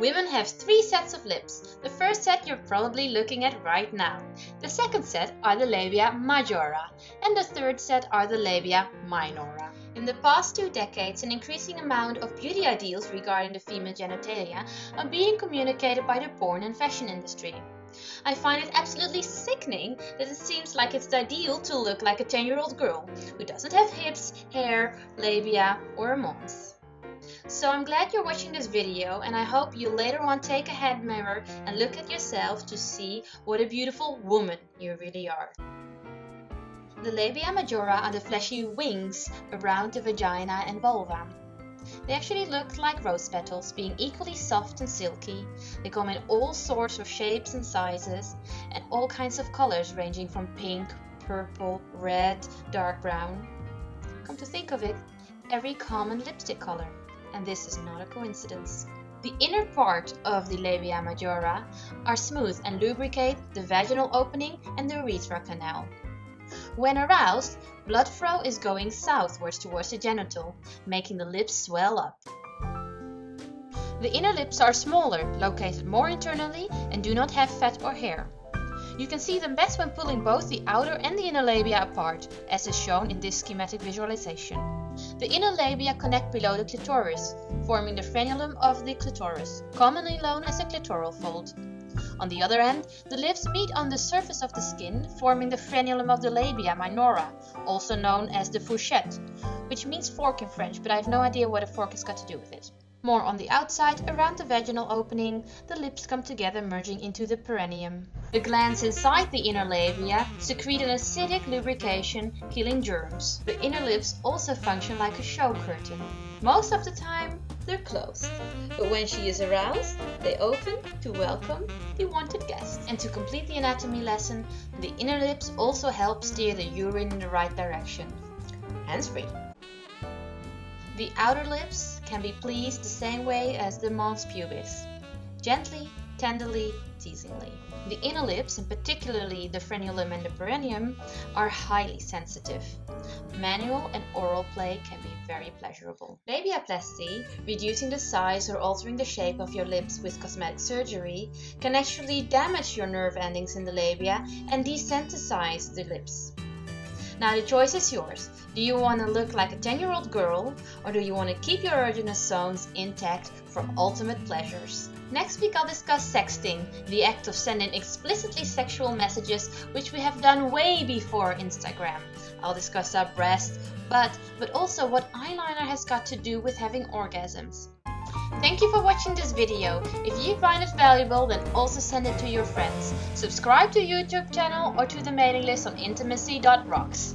Women have three sets of lips. The first set you're probably looking at right now. The second set are the labia majora, and the third set are the labia minora. In the past two decades, an increasing amount of beauty ideals regarding the female genitalia are being communicated by the porn and fashion industry. I find it absolutely sickening that it seems like it's the ideal to look like a 10 year old girl who doesn't have hips, hair, labia, or a mons. So I'm glad you're watching this video and I hope you later on take a head mirror and look at yourself to see what a beautiful woman you really are. The labia majora are the fleshy wings around the vagina and vulva. They actually look like rose petals, being equally soft and silky. They come in all sorts of shapes and sizes and all kinds of colors ranging from pink, purple, red, dark brown. Come to think of it, every common lipstick color and this is not a coincidence. The inner part of the labia majora are smooth and lubricate the vaginal opening and the urethra canal. When aroused, blood flow is going southwards towards the genital, making the lips swell up. The inner lips are smaller, located more internally, and do not have fat or hair. You can see them best when pulling both the outer and the inner labia apart, as is shown in this schematic visualization. The inner labia connect below the clitoris, forming the frenulum of the clitoris, commonly known as the clitoral fold. On the other end, the lips meet on the surface of the skin, forming the frenulum of the labia minora, also known as the fourchette, which means fork in French, but I have no idea what a fork has got to do with it. More on the outside, around the vaginal opening, the lips come together merging into the perineum. The glands inside the inner labia secrete an acidic lubrication, killing germs. The inner lips also function like a show curtain. Most of the time, they're closed, but when she is aroused, they open to welcome the wanted guest. And to complete the anatomy lesson, the inner lips also help steer the urine in the right direction. Hands free. The outer lips can be pleased the same way as the mons pubis, gently, tenderly, teasingly. The inner lips, and particularly the frenulum and the perineum, are highly sensitive. Manual and oral play can be very pleasurable. Labiaplasty, reducing the size or altering the shape of your lips with cosmetic surgery, can actually damage your nerve endings in the labia and desensitize the lips. Now the choice is yours. Do you want to look like a 10 year old girl or do you want to keep your erogenous zones intact for ultimate pleasures? Next week I'll discuss sexting, the act of sending explicitly sexual messages which we have done way before Instagram. I'll discuss our breast, butt, but also what eyeliner has got to do with having orgasms. Thank you for watching this video. If you find it valuable, then also send it to your friends. Subscribe to YouTube channel or to the mailing list on intimacy.rocks.